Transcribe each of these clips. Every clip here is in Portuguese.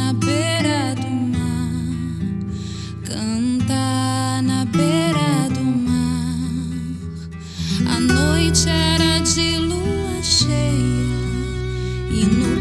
na beira do mar, cantar na beira do mar. A noite era de lua cheia e no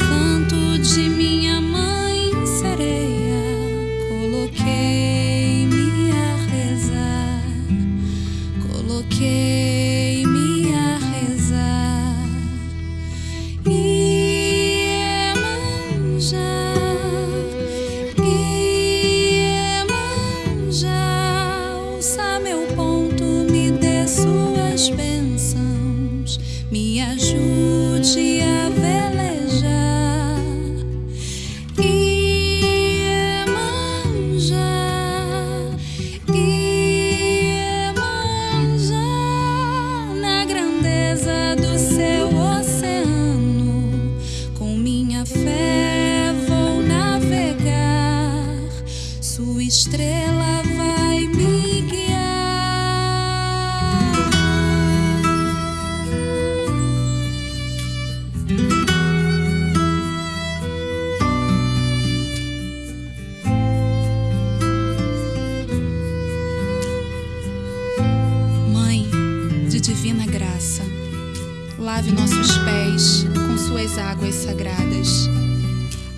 lave nossos pés com suas águas sagradas.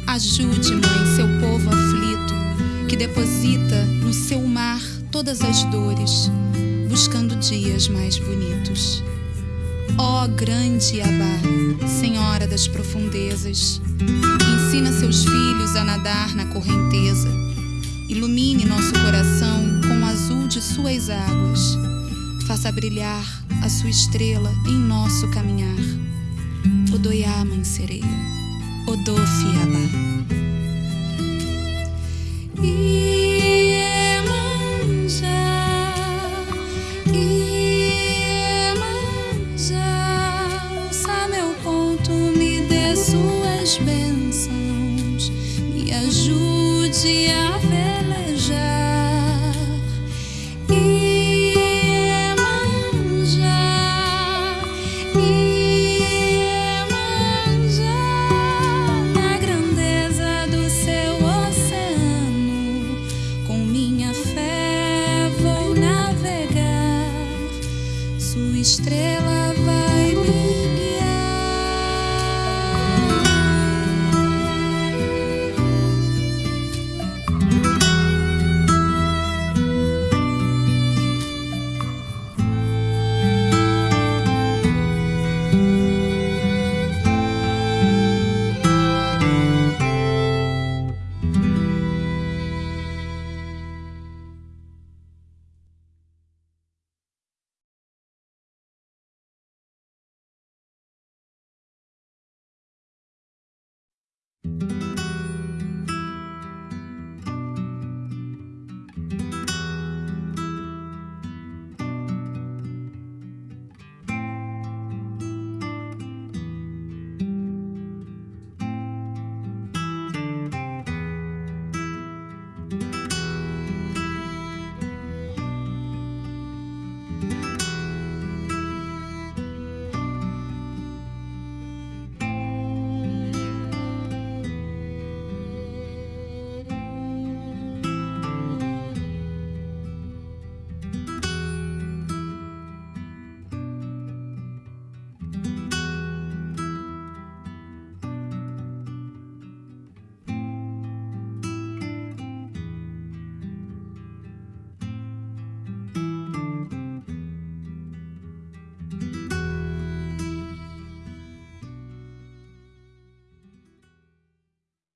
Ajude, Mãe, seu povo aflito, que deposita no seu mar todas as dores, buscando dias mais bonitos. Ó grande Abá, Senhora das profundezas, ensina seus filhos a nadar na correnteza. Ilumine nosso coração com o azul de suas águas. Faça brilhar a sua estrela em nosso caminhar. Odoiaman sereia, Odofiabá. Iemanjá, Iemanjá, ouça meu ponto, me dê suas bênçãos, me ajude a